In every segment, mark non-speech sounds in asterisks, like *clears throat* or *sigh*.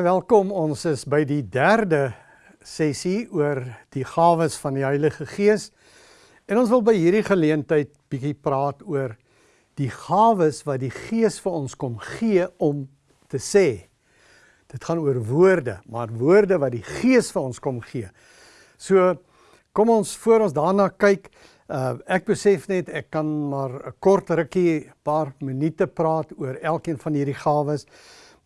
Baie welkom. Ons is by die derde sessie oor die gawes van die Heilige Gees. En ons wil by hierdie geleentheid bietjie praat oor die gawes wat die Gees vir ons kom gee om te sê. Dit gaan oor woorde, maar woorde wat die Gees vir ons kom gee. So kom ons voor ons daarna kyk. Uh ek besef net ek kan maar 'n kort rukkie, paar minute praat oor elkeen van hierdie gawes.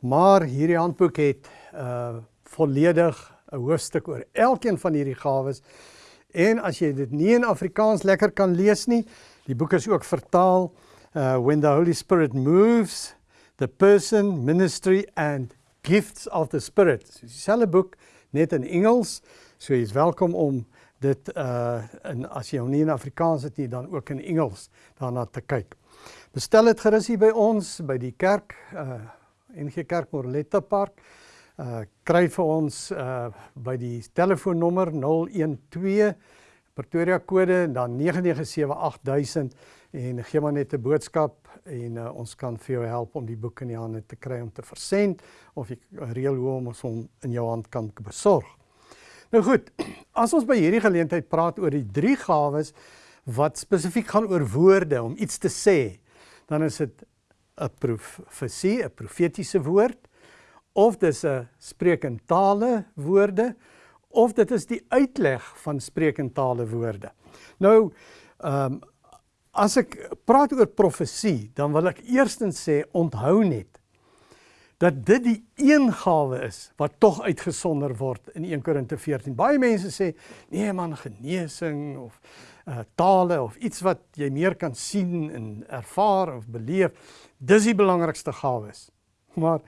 Maar hierdie handboek het uh volledig 'n hoofstuk oor elkeen van hierdie gawes. En as jy dit nie in Afrikaans lekker kan lees nie, die boek is ook vertaal uh When the Holy Spirit Moves, the Person, Ministry and Gifts of the Spirit. So dieselfde boek net in Engels. So jy's welkom om dit uh in as jy hom nie in Afrikaans het nie, dan ook in Engels daarna te kyk. Bestel dit gerus hier by ons by die kerk uh NG Kerk Morletta Park. Uh kry vir ons uh by die telefoonnommer 012 Pretoria kode en dan 9978 en gee maar net 'n boodskap en uh, ons kan vir jou help om die boek in die hande te kry om te versend of jy reël hoe om ons hom in jou hand kan besorg. Nou goed, *clears throat* as ons by hierdie geleentheid praat oor die drie gawes wat spesifiek gaan oor woorde om iets te sê, dan is dit 'n profesie, 'n profetiese woord of dis 'n spreek in tale woorde of dit is die uitleg van spreek in tale woorde. Nou ehm um, as ek praat oor profesie, dan wil ek eerstens sê onthou net dat dit die een gawe is wat tog uitgesonder word in 1 Korinte 14. Baie mense sê nee man genesing of uh, tale of iets wat jy meer kan sien en ervaar of beleef Dis die belangrikste gawes. Maar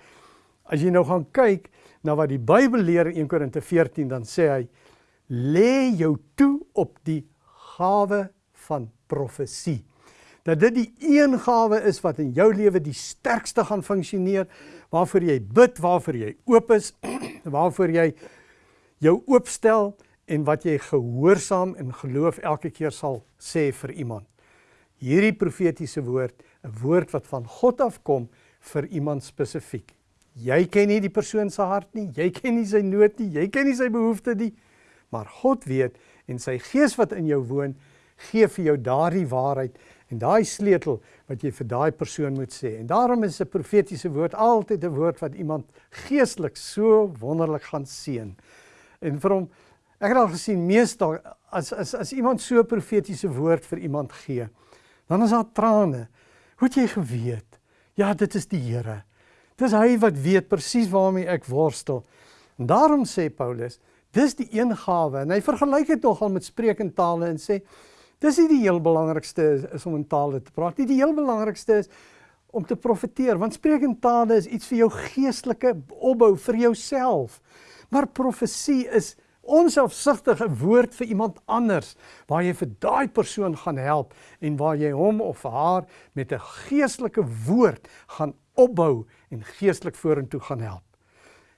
as jy nou gaan kyk na wat die Bybel leer in 1 Korinte 14, dan sê hy lê jou toe op die gawe van profesie. Dat dit die een gawe is wat in jou lewe die sterkste gaan funksioneer, waarvoor jy bid, waarvoor jy oop is, *clears throat* waarvoor jy jou oopstel en wat jy gehoorsaam en geloof elke keer sal sê vir iemand. Hierdie profetiese woord 'n woord wat van God afkom vir iemand spesifiek. Jy ken nie die persoon se hart nie, jy ken nie sy nood nie, jy ken nie sy behoeftes nie, maar God weet en sy gees wat in jou woon, gee vir jou daardie waarheid en daai sleutel wat jy vir daai persoon moet sê. En daarom is 'n profetiese woord altyd 'n woord wat iemand geestelik so wonderlik gaan seën. En vir hom ek het al gesien meestal as as as iemand so 'n profetiese woord vir iemand gee, dan is daar trane. Hoe het jy geweet? Ja, dit is die Here. Dis hy wat weet presies waarmee ek worstel. En daarom sê Paulus, dis die een gawe en hy vergelyk dit nogal met spreek in tale en sê dis nie die heel belangrikste is, is om in tale te praat nie. Die heel belangrikste is om te profeteer want spreek in tale is iets vir jou geestelike opbou vir jouself. Maar profesie is onselfsugtige woord vir iemand anders waar jy vir daai persoon gaan help en waar jy hom of haar met 'n geestelike woord gaan opbou en geestelik vorentoe gaan help.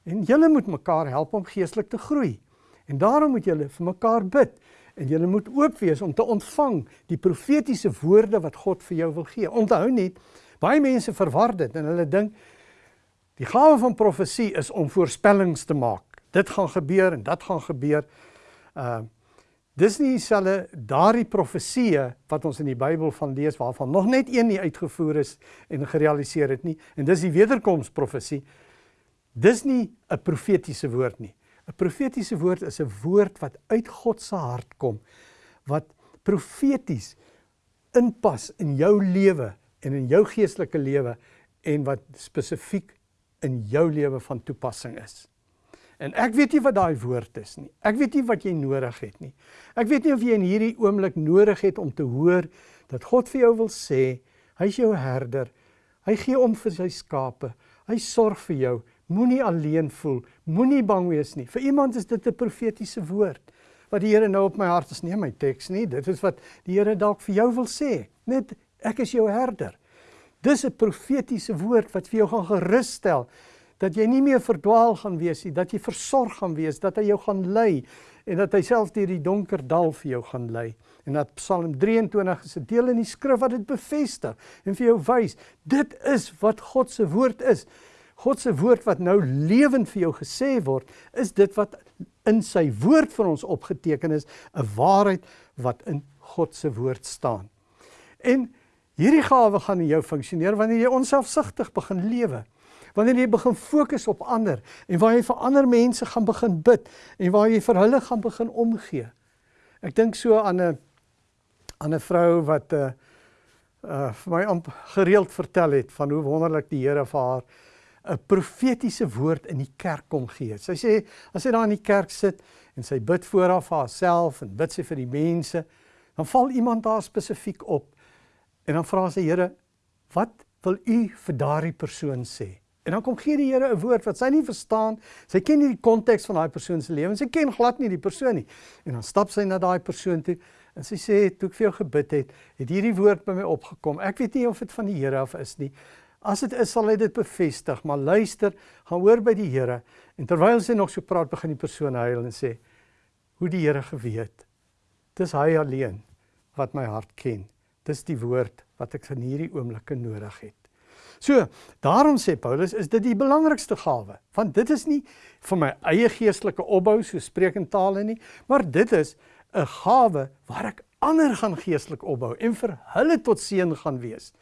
En julle moet mekaar help om geestelik te groei. En daarom moet julle vir mekaar bid en julle moet oop wees om te ontvang die profetiese woorde wat God vir jou wil gee. Onthou net, baie mense verwar dit en hulle dink die gawe van profesie is om voorspellings te maak dit gaan gebeur en dat gaan gebeur. Uh dis nie dieselfde daardie profeseë wat ons in die Bybel van lees waarvan nog net een nie uitgevoer is en gerealiseer het nie en dis die wederkomsprofesie. Dis nie 'n profetiese woord nie. 'n Profetiese woord is 'n woord wat uit God se hart kom wat profeties inpas in jou lewe en in jou geestelike lewe en wat spesifiek in jou lewe van toepassing is. En ek weet nie wat daai woord is nie. Ek weet nie wat jy nodig het nie. Ek weet nie of jy in hierdie oomblik nodig het om te hoor dat God vir jou wil sê, hy's jou herder. Hy gee om vir sy skape. Hy sorg vir jou. Moenie alleen voel. Moenie bang wees nie. Vir iemand is dit 'n profetiese woord wat die Here nou op my hart is, nie my teks nie. Dit is wat die Here dalk vir jou wil sê. Net ek is jou herder. Dis 'n profetiese woord wat vir jou gaan gerus stel dat jy nie meer verdwaal gaan wees nie, dat jy versorg gaan wees, dat hy jou gaan lei en dat hy self deur die donker dal vir jou gaan lei. En dat Psalm 23 is 'n deel in die skrif wat dit bevestig en vir jou wys, dit is wat God se woord is. God se woord wat nou lewend vir jou gesê word, is dit wat in sy woord vir ons opgeteken is, 'n waarheid wat in God se woord staan. En hierdie gawe gaan in jou funksioneer wanneer jy onselfsugtig begin lewe. Wanneer jy begin fokus op ander en waar jy vir ander mense gaan begin bid en waar jy vir hulle gaan begin omgee. Ek dink so aan 'n aan 'n vrou wat 'n uh, uh vir my amp gereeld vertel het van hoe wonderlik die Here vir haar 'n profetiese woord in die kerk kom gee. Sy sê as sy daar in die kerk sit en sy bid voor haar vir haarself en bid sy vir die mense, dan val iemand daar spesifiek op en dan vra sy Here, "Wat wil u vir daardie persoon sê?" En dan kom gee die Here 'n woord wat sy nie verstaan. Sy ken nie die konteks van daai persoon se lewe. Sy ken glad nie die persoon nie. En dan stap sy na daai persoon toe en sy sê, "Toe ek vir jou gebid het, het hierdie woord by my opgekom. Ek weet nie of dit van die Here af is nie. As dit is, sal hy dit bevestig, maar luister, gaan hoor by die Here." En terwyl sy nog so praat, begin die persoon huil en sê, "Hoe die Here geweet. Dis hy alleen wat my hart ken. Dis die woord wat ek in hierdie oomblikke nodig het. So, daarom sê Paulus, is dit die belangrikste gawe, want dit is nie vir my eie geestelike opbou so spreek in tale nie, maar dit is 'n gawe waar ek ander gaan geestelik opbou en vir hulle tot seën gaan wees.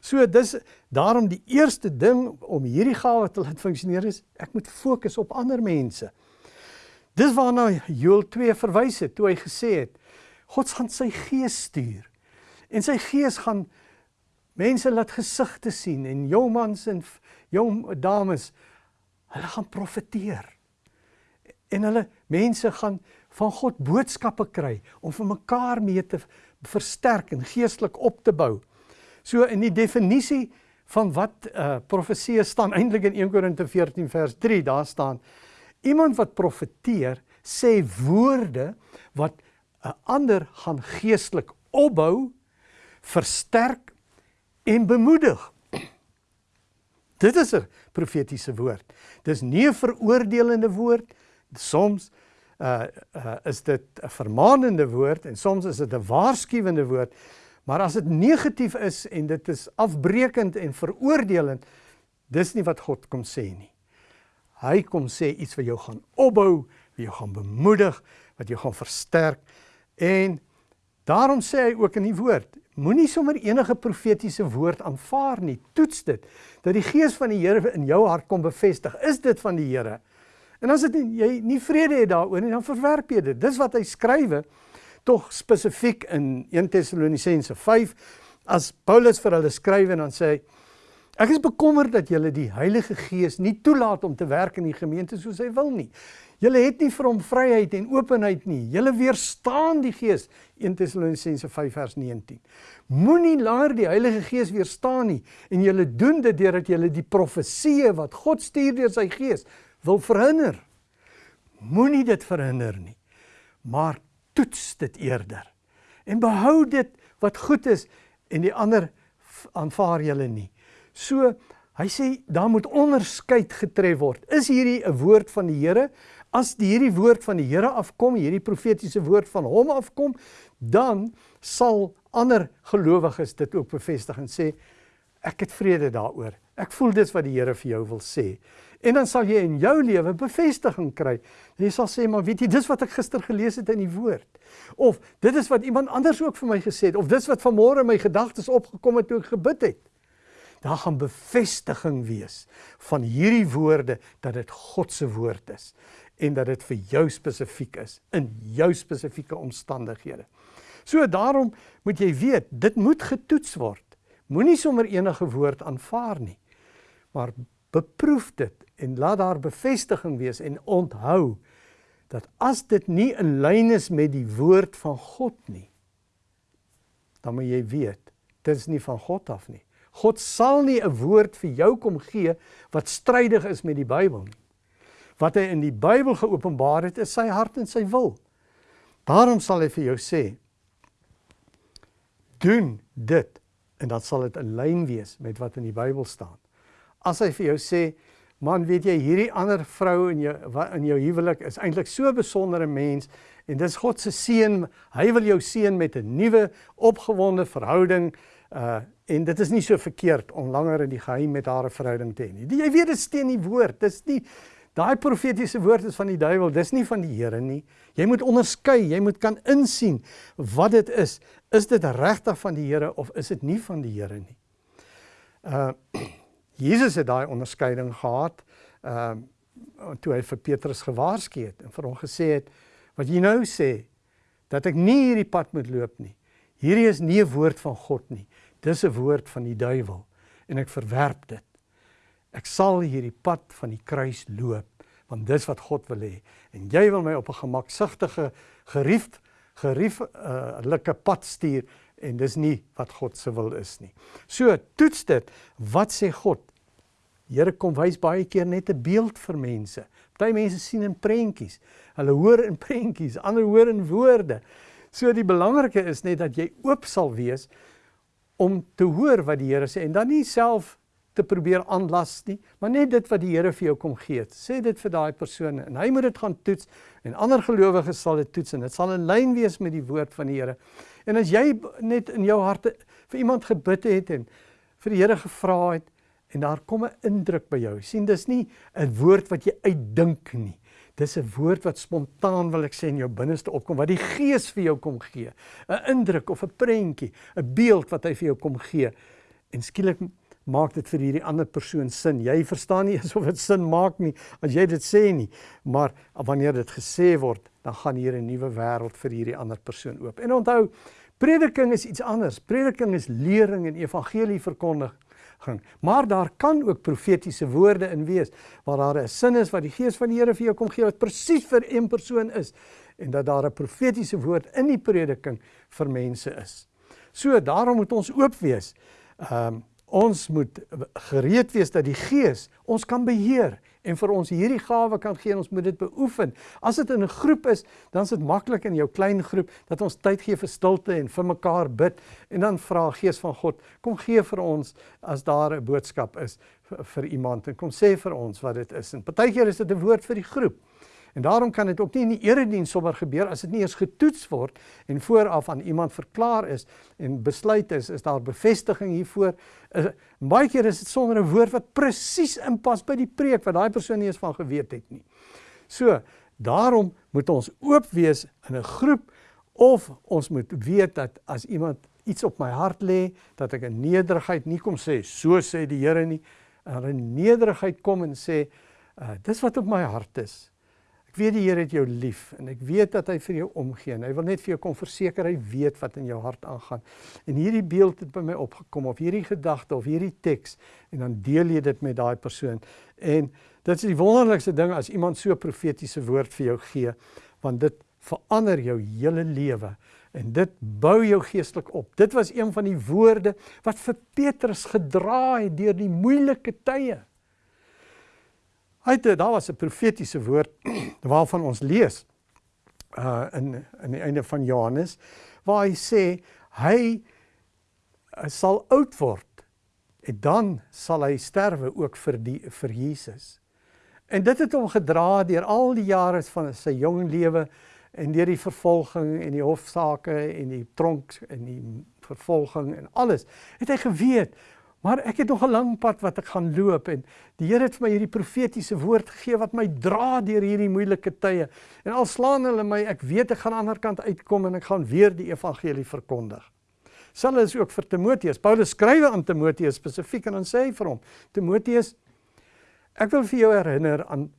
So dis daarom die eerste ding om hierdie gawe te laat funksioneer is ek moet fokus op ander mense. Dis waarna Joel 2 verwys het toe hy gesê het God gaan sy gees stuur. En sy gees gaan mense laat gesigte sien en jong mans en jong dames hulle gaan profeteer. En hulle mense gaan van God boodskappe kry om vir mekaar mee te versterk en geestelik op te bou. So in die definisie van wat uh profesie staan eintlik in 1 Korinte 14 vers 3 daar staan iemand wat profeteer sê woorde wat 'n ander gaan geestelik opbou, versterk en bemoedig. Dit is 'n profetiese woord. Dis nie 'n veroordelende woord. Soms uh uh is dit 'n vermaanende woord en soms is dit 'n waarskuwende woord. Maar as dit negatief is en dit is afbreekend en veroordelend, dis nie wat God kom sê nie. Hy kom sê iets wat jou gaan opbou, wat jou gaan bemoedig, wat jou gaan versterk En daarom sê hy ook in die woord, moenie sommer enige profetiese woord aanvaar nie. Toets dit dat die gees van die Here in jou hart kom bevestig. Is dit van die Here? En as dit jy nie vrede het daaroor nie, dan verwerp jy dit. Dis wat hy skrywe tog spesifiek in 1 Tessalonisense 5 as Paulus vir hulle skryf en dan sê hy Ek is bekommerd dat julle die Heilige Gees nie toelaat om te werk in die gemeente soos hy wil nie. Julle het nie vir hom vryheid en openheid nie. Julle weerstaan die Gees. 1 Tessalonisense 5 vers 19. Moenie laer die Heilige Gees weerstaan nie en julle doen dit deurdat julle die profeseë wat God stuur deur sy Gees wil verhinder. Moenie dit verhinder nie. Maar toets dit eerder. En behou dit wat goed is en die ander aanvaar julle nie. So hy sê daar moet onderskeid getref word. Is hierdie 'n woord van die Here? As die hierdie woord van die Here afkom, hierdie profetiese woord van hom afkom, dan sal ander gelowiges dit ook bevestig en sê ek het vrede daaroor. Ek voel dis wat die Here vir jou wil sê. En dan sal jy in jou lewe bevestiging kry. Jy sal sê maar weet jy dis wat ek gister gelees het in die woord. Of dit is wat iemand anders ook vir my gesê het of dis wat vanmôre my gedagtes opgekom het toe ek gebid het. Daar gaan bevestiging wees van hierdie woorde dat dit God se woord is en dat dit vir jou spesifiek is in jou spesifieke omstandighede. So daarom moet jy weet, dit moet getoets word. Moenie sommer enige woord aanvaar nie. Maar beproef dit en laat daar bevestiging wees en onthou dat as dit nie in lyn is met die woord van God nie, dan moet jy weet, dit is nie van God af nie. God sal nie 'n woord vir jou kom gee wat strydig is met die Bybel nie wat hy in die Bybel geopenbaar het, is sy hart en sy wil. Daarom sal hy vir jou sê: Doen dit en dan sal dit in lyn wees met wat in die Bybel staan. As hy vir jou sê: Man, weet jy, hierdie ander vrou in jou in jou huwelik is eintlik so 'n besondere mens en dis God se seën. Hy wil jou seën met 'n nuwe opgewonde verhouding uh en dit is nie so verkeerd om langer in die geheim met haar 'n verhouding te hê nie. Jy weet dit steen die woord. Dis nie daai profetiese woord is van die duiwel, dis nie van die Here nie. Jy moet onderskei, jy moet kan insien wat dit is. Is dit regtig van die Here of is dit nie van die Here nie? Uh *clears throat* Jesus het daai onderskeiding gehad. Ehm uh, toe hy vir Petrus gewaarsku het en vir hom gesê het wat jy nou sê dat ek nie hierdie pad moet loop nie. Hierdie is nie 'n woord van God nie. Dis 'n woord van die duiwel en ek verwerp dit. Ek sal hierdie pad van die kruis loop want dis wat God wil hê en jy wil my op 'n gemaksigtige gerief gerief 'n uh, pad stuur en dis nie wat God se wil is nie. So toets dit, wat sê God? Here kom wys baie keer net 'n beeld vir mense. Party mense sien in prentjies. Hulle hoor in *laughs* prentjies, ander hoor in woorde. So die belangrike is net dat jy oop sal wees om te hoor wat die Here sê en dan nie self te probeer aanlas nie, maar net dit wat die Here vir jou kom gee. Sê dit vir daai persoon en hy moet dit gaan toets en ander gelowiges sal dit toets en dit sal in lyn wees met die woord van die Here. En as jy net in jou harte vir iemand gebid het en vir die Here gevra het en daar kom 'n indruk by jou. sien dis nie 'n woord wat jy uitdink nie. Dis 'n woord wat spontaan wil ek sê in jou binneste opkom wat die Gees vir jou kom gee. 'n Indruk of 'n prentjie, 'n beeld wat hy vir jou kom gee. En skielik maak dit vir hierdie ander persoon sin. Jy verstaan nie *laughs* asof dit sin maak nie as jy dit sê nie, maar wanneer dit gesê word, dan gaan hier 'n nuwe wêreld vir hierdie ander persoon oop. En onthou, prediking is iets anders. Prediking is lering en evangelie verkondig gaan. Maar daar kan ook profetiese woorde in wees waar daar 'n sin is wat die Gees van die Here vir jou kom gee wat presies vir een persoon is en dat daar 'n profetiese woord in die prediking vir mense is. So daarom moet ons oop wees. Ehm um, ons moet gereed wees dat die Gees ons kan beheer en vir ons hierdie gawe kan gee en ons moet dit beoefen. As dit in 'n groep is, dan is dit maklik in jou klein groep dat ons tyd gee vir stilte en vir mekaar bid en dan vra Gees van God, kom gee vir ons as daar 'n boodskap is vir, vir iemand en kom sê vir ons wat dit is. En partykeer is dit 'n woord vir die groep. En daarom kan dit ook nie in die erediens sommer gebeur as dit nie eers getoets word en vooraf aan iemand verklaar is en besluit is is daar bevestiging hiervoor. Is, baie keer is dit sonder 'n woord wat presies inpas by die preek wat daai persoon nie eens van geweet het nie. So, daarom moet ons oop wees in 'n groep of ons moet weet dat as iemand iets op my hart lê, dat ek in nederigheid nie kom sê so sê die Here nie, in nederigheid kom en sê uh, dis wat op my hart is. Ek weet die Here het jou lief en ek weet dat hy vir jou omgee. Hy wil net vir jou kom verseker hy weet wat in jou hart aangaan. En hierdie beeld het by my opgekom of hierdie gedagte of hierdie teks en dan deel jy dit met daai persoon. En dit is die wonderlikste ding as iemand so profetiese woord vir jou gee, want dit verander jou hele lewe en dit bou jou geestelik op. Dit was een van die woorde wat vir Petrus gedra het deur die moeilike tye. Hy het daar was 'n profetiese woord *clears throat* waarvan ons lees uh in in die einde van Johannes waar hy sê hy uh, sal oud word en dan sal hy sterwe ook vir die vir Jesus. En dit het hom gedra deur al die jare van sy jong lewe en deur die vervolging en die hofsaake en die tronk en die vervolging en alles. Het hy geweet Maar ek het nog 'n lang pad wat ek gaan loop en die Here het vir my hierdie profetiese woord gegee wat my dra deur hierdie moeilike tye. En al slaan hulle my, ek weet ek gaan aan die ander kant uitkom en ek gaan weer die evangelie verkondig. Selfs is ook vir Timoteus. Paulus skrywe aan Timoteus spesifiek en dan sê hy vir hom: Timoteus, ek wil vir jou herinner aan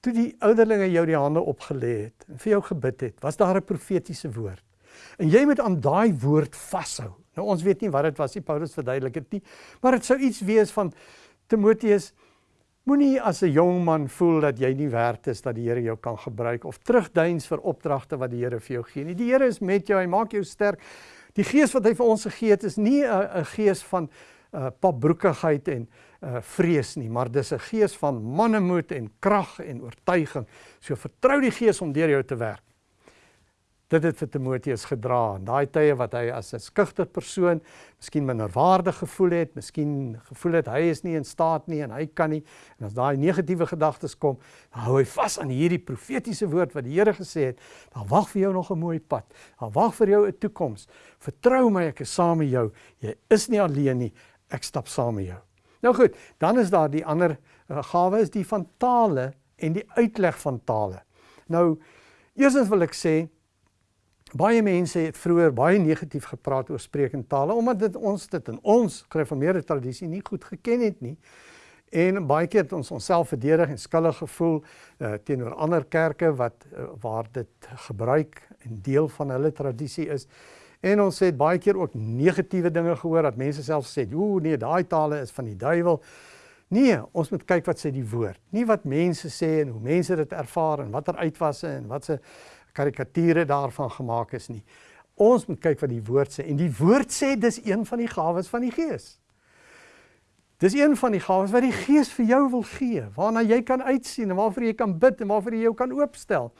toe die ouderlinge jou die hande opgelê het en vir jou gebid het, was daar 'n profetiese woord. En jy moet aan daai woord vashou. Nou ons weet nie wat dit was nie, Paulus verduidelik dit nie, maar dit sou iets wees van Timoteus moenie as 'n jong man voel dat jy nie werd is dat die Here jou kan gebruik of terugduins vir opdragte wat die Here vir jou gee nie. Die Here is met jou, hy maak jou sterk. Die gees wat hy vir ons gegee het is nie 'n gees van uh papbroekigheid en uh vrees nie, maar dis 'n gees van mannemoed en krag en oortuiging. So vertrou die gees om deur jou te werk. Dit het vir Timoteus gedra in daai tye wat hy as 'n skugter persoon miskien minderwaardig gevoel het, miskien gevoel het hy is nie in staat nie en hy kan nie. En as daai negatiewe gedagtes kom, dan hou hy vas aan hierdie profetiese woord wat die Here gesê het, daar wag vir jou nog 'n mooi pad. Daar wag vir jou 'n toekoms. Vertrou my, ek is saam met jou. Jy is nie alleen nie. Ek stap saam met jou. Nou goed, dan is daar die ander uh, gawe is die van tale en die uitleg van tale. Nou, eerstens wil ek sê baie mense het vroeër baie negatief gepraat oor sprekende tale omdat dit ons dit in ons gereformeerde tradisie nie goed geken het nie. En baie keer het ons onsself verdedig en skuldig gevoel uh, teenoor ander kerke wat uh, waar dit gebruik en deel van hulle tradisie is. En ons het baie keer ook negatiewe dinge gehoor dat mense self sê, "Ooh nee, daai tale is van die duiwel." Nee, ons moet kyk wat sê die woord, nie wat mense sê en hoe mense dit ervaar en watter uitwasse en wat se karikature daarvan gemaak is nie. Ons moet kyk wat die woord sê en die woord sê dis een van die gawes van die Gees. Dis een van die gawes wat die Gees vir jou wil gee, waarna jy kan uitsien en waarvoor jy kan bid en waarvoor jy jou kan oopstel.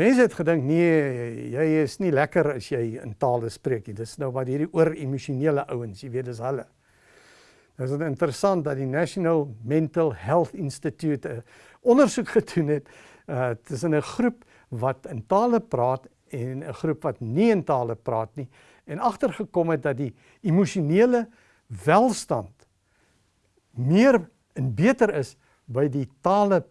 Mense het gedink nee, jy is nie lekker as jy in tale spreek nie. Dis nou wat hierdie oor emosionele ouens, jy weet dis hulle. Dit is interessant dat die National Mental Health Institute 'n ondersoek gedoen het uh tussen 'n groep wat in tale praat en 'n groep wat nie in tale praat nie en agtergekom het dat die emosionele welstand meer en beter is by die tale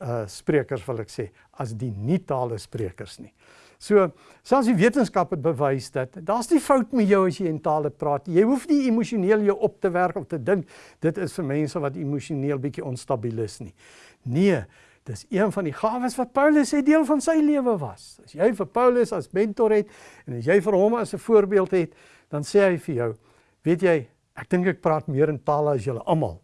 uh sprekers wil ek sê as die nie tale sprekers nie. So selfs die wetenskap het bewys dat daar's nie fout met jou as jy in tale praat. Jy hoef nie emosioneel jou op te werk of te dink dit is vir mense wat emosioneel bietjie onstabiel is nie. Nee, Dis een van die gawes wat Paulus sê deel van sy lewe was. As jy vir Paulus as mentor het en as jy vir hom as 'n voorbeeld het, dan sê hy vir jou, weet jy, ek dink ek praat meer in tale as julle almal.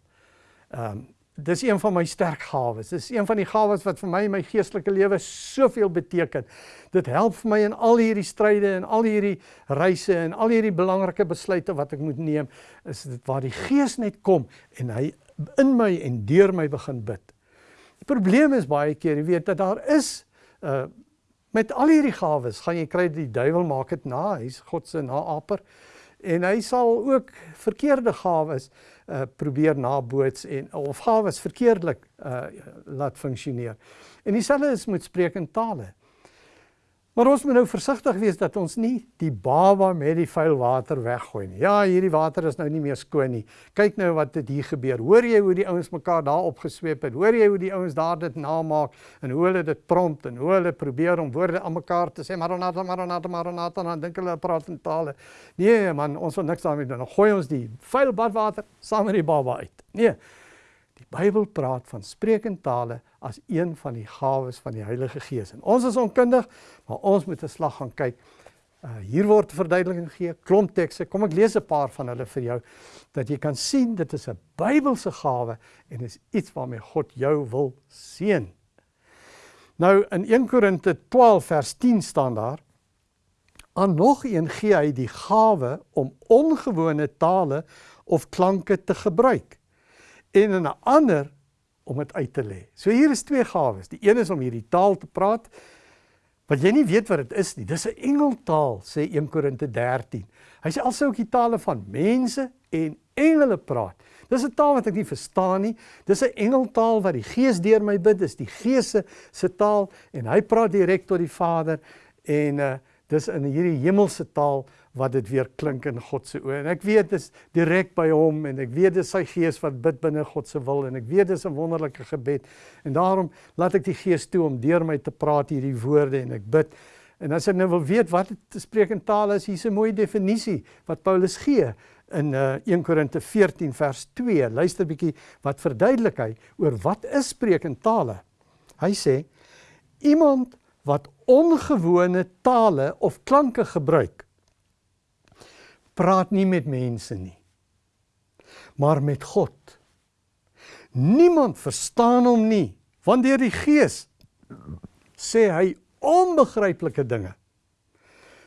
Ehm um, dis een van my sterk gawes. Dis een van die gawes wat vir my in my geestelike lewe soveel beteken. Dit help vir my in al hierdie stryde en al hierdie reise en al hierdie belangrike besluite wat ek moet neem, is dit waar die Gees net kom en hy in my en deur my begin bid. Die probleem is baie keer, jy weet dat daar is uh met al hierdie gawes gaan jy kry die duiwel maak dit na, hy's God se naaper en hy sal ook verkeerde gawes uh probeer naboots en of gawes verkeerdelik uh laat funksioneer. En dieselfde is met spreek in tale. Maar ons moet nou versigtig wees dat ons nie die baba met die vuil water weggooi nie. Ja, hierdie water is nou nie meer skoon nie. Kyk nou wat dit hier gebeur. Hoor jy hoe die ouens mekaar daar opgesweep het? Hoor jy hoe die ouens daar dit namaak en hoe hulle dit prompt en hoe hulle probeer om woorde aan mekaar te sê? Maranatha, Maranatha, Maranatha, dan dink hulle praat in tale. Nee man, ons wil niks daarmee doen. Dan gooi ons die vuil badwater saam met die baba uit. Nee. Bybel praat van spreekende tale as een van die gawes van die Heilige Gees. En ons is onkundig, maar ons moet 'n slag gaan kyk. Uh hier word verduideliking gegee, klomp tekste. Kom ek lees 'n paar van hulle vir jou dat jy kan sien dit is 'n Bybelse gawe en is iets waarmee God jou wil seën. Nou in 1 Korinte 12 vers 10 staan daar: "Aan nog een gee hy die gawe om ongewone tale of klanke te gebruik." En in 'n ander om dit uit te lê. So hier is twee gawes. Die een is om hierdie taal te praat wat jy nie weet wat dit is nie. Dis 'n engeltaal sê 1 Korinte 13. Hy sê alsou ook die tale van mense en engele praat. Dis 'n taal wat ek nie verstaan nie. Dis 'n engeltaal wat die Gees deur my bid. Dis die Gees se taal en hy praat direk tot die Vader en uh dis in hierdie hemelse taal wat dit weer klink in God se oë. En ek weet dit is direk by hom en ek weet dit is sy gees wat bid binne God se wil en ek weet dit is 'n wonderlike gebed. En daarom laat ek die Gees toe om deur my te praat hierdie woorde en ek bid. En as jy nou wil weet wat te spreek in tale is, hier's 'n mooi definisie wat Paulus gee in uh, 1 Korinte 14 vers 2. Luister bietjie wat verduidelik hy oor wat is spreek in tale. Hy sê iemand wat ongewone tale of klanke gebruik praat nie met mense nie maar met God niemand verstaan hom nie want deur die gees sê hy onbegryplike dinge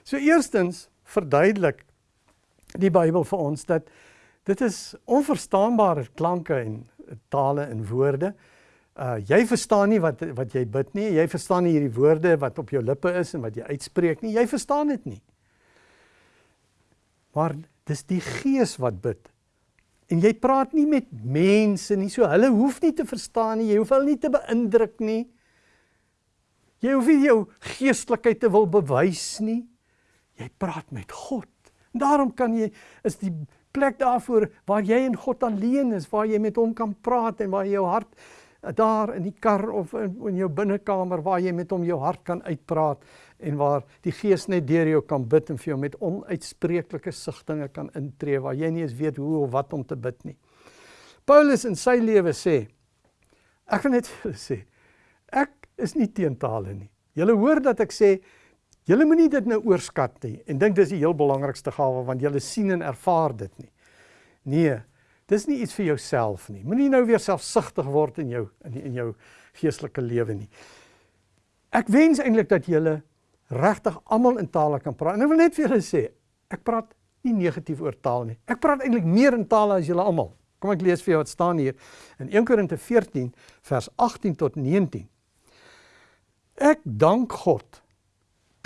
so eerstens verduidelik die Bybel vir ons dat dit is onverstaanbare klanke en tale en woorde Uh jy verstaan nie wat wat jy bid nie. Jy verstaan nie hierdie woorde wat op jou lippe is en wat jy uitspreek nie. Jy verstaan dit nie. Maar dis die Gees wat bid. En jy praat nie met mense nie. So hulle hoef nie te verstaan nie. Jy hoef hulle nie te beïndruk nie. Jy hoef nie jou geestelikheid te wil bewys nie. Jy praat met God. En daarom kan jy is die plek daarvoor waar jy en God alleen is, waar jy met hom kan praat en waar jou hart daar in die kar of in, in jou binnekamer waar jy met hom jou hart kan uitpraat en waar die Gees net deur jou kan bid en vir jou met onuitspreeklike sigtinge kan intree waar jy nie eens weet hoe of wat om te bid nie. Paulus in sy lewe sê ek gaan net *laughs* vir julle sê ek is nie teen tale nie. Julle hoor dat ek sê julle moenie dit nou oorskat nie en dink dis die heel belangrikste gawe want julle sien en ervaar dit nie. Nee, dis nie iets vir jouself nie. Moenie nou weer selfsugtig word in jou in, in jou geestelike lewe nie. Ek wens eintlik dat julle regtig almal in tale kan praat. En ek wil net vir julle sê, ek praat nie negatief oor taal nie. Ek praat eintlik meer in tale as julle almal. Kom ek lees vir jou wat staan hier in 1 Korinte 14 vers 18 tot 19. Ek dank God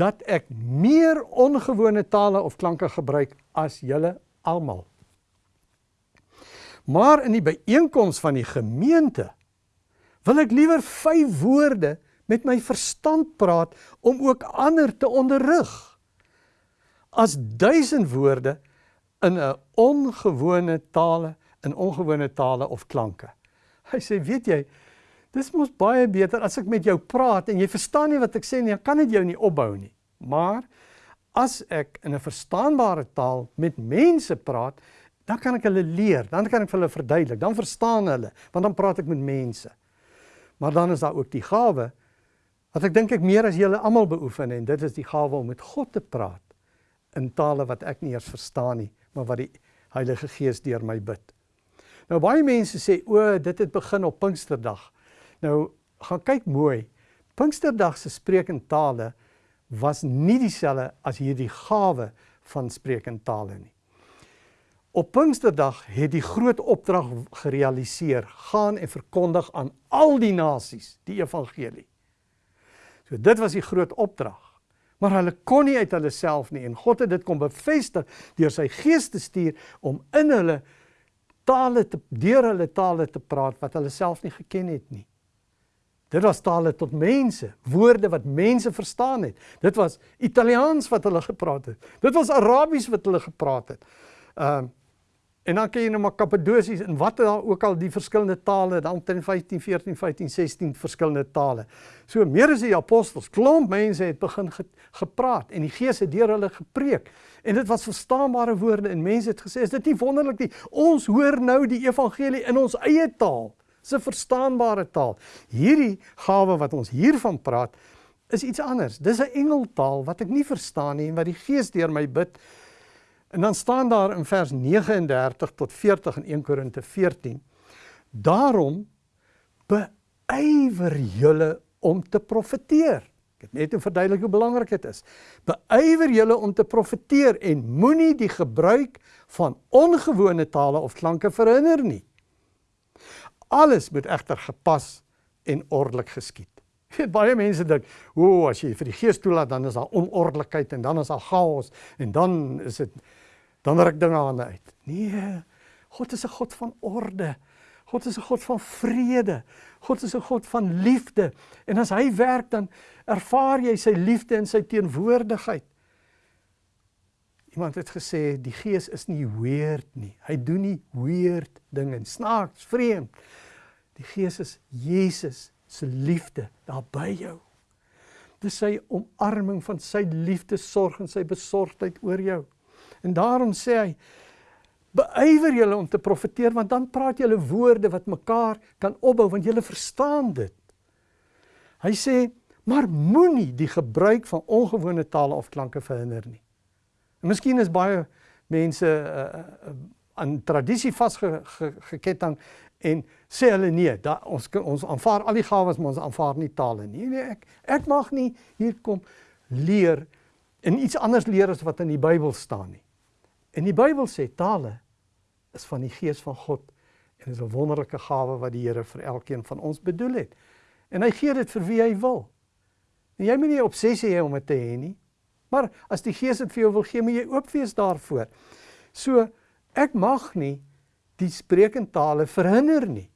dat ek meer ongewone tale of klanke gebruik as julle almal. Maar in die byeenkoms van die gemeente wil ek liewer 5 woorde met my verstand praat om ook ander te onderrig as duisend woorde in 'n ongewone tale in ongewone tale of klanke. Hy sê, weet jy, dis mos baie beter as ek met jou praat en jy verstaan nie wat ek sê nie, dan kan dit jou nie opbou nie. Maar as ek in 'n verstaanbare taal met mense praat, dan kan ek hulle leer, dan kan ek vir hulle verduidelik, dan verstaan hulle, want dan praat ek met mense. Maar dan is daar ook die gawe wat ek dink ek meer as julle almal beoefen en dit is die gawe om met God te praat in tale wat ek nie eers verstaan nie, maar wat die Heilige Gees deur my bid. Nou baie mense sê o, dit het begin op Pinksterdag. Nou gaan kyk mooi. Pinksterdag se spreek in tale was nie dieselfde as hierdie gawe van spreek in tale nie. Op Pinksterdag het die groot opdrag gerealiseer: gaan en verkondig aan al die nasies die evangelie. So dit was die groot opdrag. Maar hulle kon nie uit hulle self nie en God het dit kom bevestig deur sy gees te stuur om in hulle tale te deur hulle tale te praat wat hulle self nie geken het nie. Dit was tale tot mense, woorde wat mense verstaan het. Dit was Italiaans wat hulle gepraat het. Dit was Arabies wat hulle gepraat het. Ehm uh, En dan kan jy nou maar Kappadosies en wat daar ook al die verskillende tale, dan teen 15, 14, 15, 16 verskillende tale. So meer as die apostels, klomp mense het begin ge, gepraat en die Gees het deur hulle gepreek. En dit was verstaanbare woorde en mense het gesê, is dit nie wonderlik nie? Ons hoor nou die evangelie in ons eie taal. 'n verstaanbare taal. Hierdie gawe wat ons hiervan praat, is iets anders. Dis 'n engeltaal wat ek nie verstaan nie en wat die Gees deur my bid En dan staan daar in vers 39 tot 40 in 1 Korinte 14. Daarom beywer julle om te profeteer. Ek het net verduidelik hoe belangrik dit is. Beywer julle om te profeteer en moenie die gebruik van ongewone tale of klanke verhinder nie. Alles moet egter gepas en ordelik geskied. *laughs* Weet baie mense dink, "O, as jy vir die gees toelaat, dan is daar onordelikheid en dan is daar chaos en dan is dit dan ruk dinge aan uit. Nee, God is 'n God van orde. God is 'n God van vrede. God is 'n God van liefde. En as hy werk dan ervaar jy sy liefde en sy teenwoordigheid. Iemand het gesê die Gees is nie weird nie. Hy doen nie weird dinge, snaaks, vreemd. Die Gees is Jesus se liefde daar by jou. Dis sy omarming van sy liefde, sorg en sy besorgdheid oor jou. En daarom sê hy beywer julle om te profeteer want dan praat julle woorde wat mekaar kan opbou want julle verstaan dit. Hy sê maar moenie die gebruik van ongewone tale of klanke verhinder nie. En miskien is baie mense uh, uh, aan tradisie vasgeketting en sê hulle nee, da, ons ons aanvaar al die gawes maar ons aanvaar nie tale nie. Nee, ek ek mag nie hier kom leer en iets anders leer as wat in die Bybel staan nie. En die Bybel sê tale is van die gees van God En is 'n wonderlike gawe wat die Here vir elkeen van ons bedoel het. En hy gee dit vir wie hy wil. En jy moet nie obsessie hê om dit te hê nie. Maar as die Gees dit vir jou wil gee, moet jy oop wees daarvoor. So ek mag nie die spreekentale verhinder nie.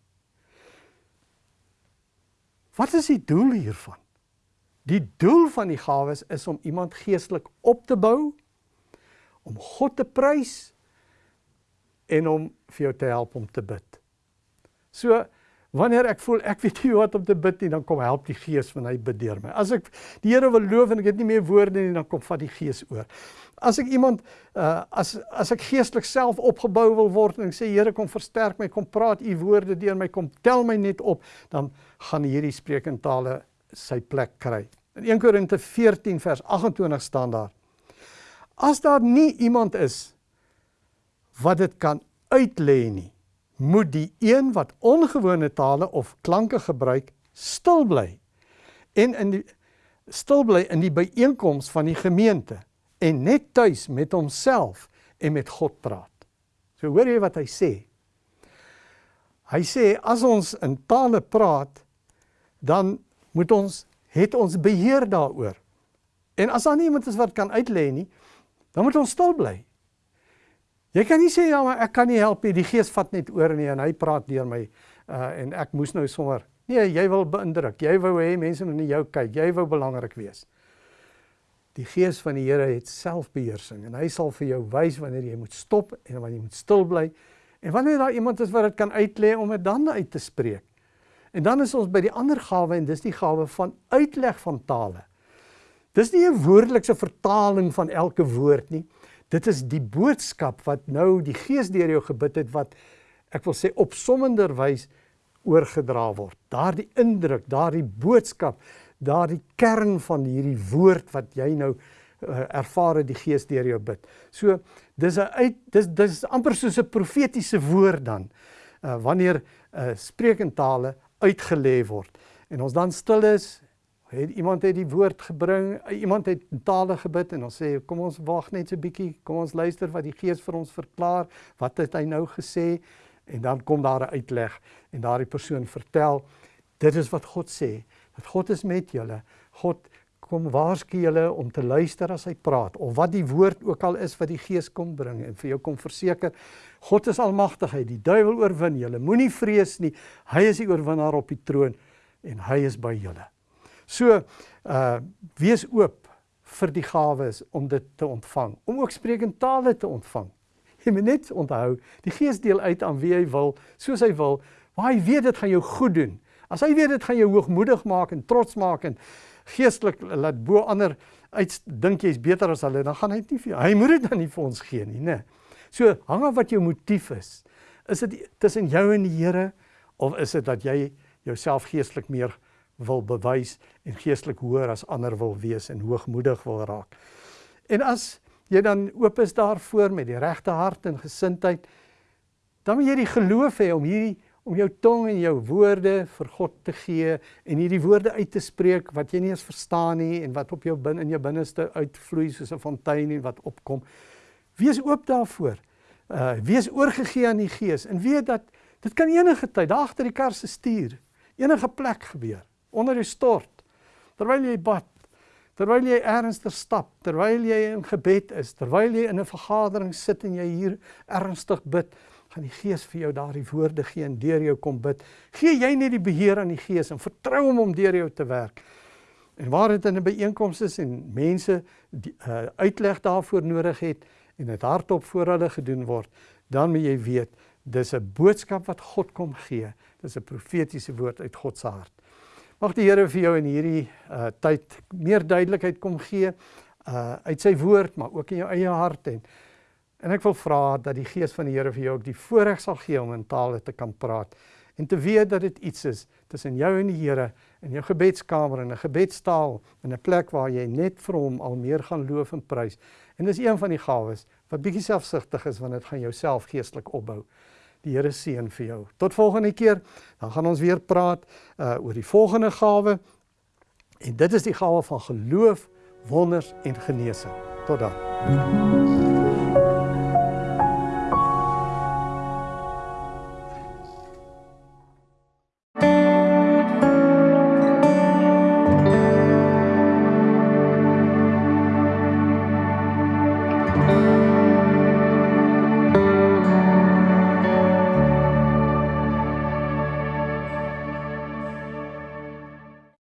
Wat is die doel hiervan? Die doel van die gawes is om iemand geestelik op te bou, om God te prys en om vir jou te help om te bid. So wanneer ek voel ek weet nie wat om te bid nie, dan kom help die Gees van hy bid deur my. As ek die Here wil loof en ek het nie meer woorde nie, dan kom vat die Gees oor. As ek iemand uh as as ek geestelik self opgebou wil word en ek sê Here kom versterk my, kom praat u woorde deur my, kom tel my net op, dan gaan hierdie spreekentale sy plek kry. In 1 Korinte 14 vers 28 staan daar: As daar nie iemand is wat dit kan uitlê nie, moet die een wat ongewone tale of klanke gebruik stil bly en in die stil bly in die byeenkoms van die gemeente en net tuis met homself en met God praat. So hoor jy wat hy sê? Hy sê as ons in tale praat, dan moet ons het ons beheer daaroor. En as daar nie iemand is wat kan uitlê nie, dan moet ons stil bly. Jy kan nie sê ja, maar ek kan nie help nie. Die Gees vat net oor nie en hy praat deur my uh en ek moes nou sommer Nee, jy wil beïndruk. Jy wou hê mense moet na jou kyk. Jy wou belangrik wees. Die Gees van die Here het selfbeheersing en hy sal vir jou wys wanneer jy moet stop en wanneer jy moet stil bly en wanneer daar iemand is wat dit kan uitlê om dit dan uit te spreek. En dan is ons by die ander gawe en dis die gawe van uitleg van tale. Dis nie 'n woordelikse vertaling van elke woord nie. Dit is die boodskap wat nou die Gees deur jou gebid het wat ek wil sê opsommender wys oorgedra word. Daardie indruk, daardie boodskap daardie kern van hierdie woord wat jy nou uh, ervaar die Gees deur jou bid. So dis 'n uit dis dis amper soos 'n profetiese woord dan uh, wanneer uh, spreekentale uitgelê word. En ons dan stil is het iemand het die woord gebring iemand het in tale gebid en ons sê kom ons wag net so 'n bietjie kom ons luister wat die Gees vir ons verklaar wat het hy nou gesê? En dan kom daar 'n uitleg en daardie persoon vertel dit is wat God sê dat God is met julle. God kom waarsku julle om te luister as hy praat of wat die woord ook al is wat die Gees kom bring en vir jou kom verseker God is almagtig, hy die duiwel oorwin. Julle moenie vrees nie. Hy is die oorwinnaar op die troon en hy is by julle. So, uh wees oop vir die gawes om dit te ontvang, om ook sprekende tale te ontvang. Jy moet net onthou, die Gees deel uit aan wie hy wil, soos hy wil, waar hy weet dit gaan jou goed doen. As hy weet dit gaan jou hoogmoedig maak en trots maak en geestelik laat bo ander uit dink jy's beter as hulle, dan gaan hy dit nie vir jou. Hy moet dit dan nie vir ons gee nie, né? So hang af wat jou motief is. Is dit tussen jou en die Here of is dit dat jy jouself geestelik meer wil bewys en geestelik hoër as ander wil wees en hoogmoedig wil raak? En as jy dan oop is daarvoor met die regte hart en gesindheid, dan moet jy die geloof hê om hierdie om jou tong en jou woorde vir God te gee en hierdie woorde uit te spreek wat jy nie eens verstaan nie en wat op jou binne in jou binneste uitvloei soos 'n fontein en wat opkom. Wees oop daarvoor. Uh wees oorgegee aan die Gees en weet dat dit kan enige tyd daar agter die kar se stuur, enige plek gebeur, onder die stort, terwyl jy bad, terwyl jy ernstig stap, terwyl jy in gebed is, terwyl jy in 'n vergadering sit en jy hier ernstig bid gaan die Gees vir jou daardie woorde gee en deur jou kom bid. Gee jy net die beheer aan die Gees en vertrou hom om deur jou te werk. En waar dit in 'n byeenkoms is en mense die uh, uitleg daarvoor nodig het en dit hardop voor hulle gedoen word, dan moet jy weet dis 'n boodskap wat God kom gee. Dis 'n profetiese woord uit God se hart. Mag die Here vir jou in hierdie uh, tyd meer duidelikheid kom gee uh uit sy woord, maar ook in jou eie hart en En ek wil vra dat die Gees van die Here vir jou ook die voorreg sal gee om in tale te kan praat en te weet dat dit iets is tussen jou en die Here in jou gebedskamer en 'n gebedstaal in 'n plek waar jy net vir hom al meer gaan loof en prys. En dis een van die gawes wat bietjie selfsugtig is want dit gaan jou self geestelik opbou. Die Here seën vir jou. Tot volgende keer, dan gaan ons weer praat uh oor die volgende gawe. En dit is die gawe van geloof, wonders en genesing. Tot dan.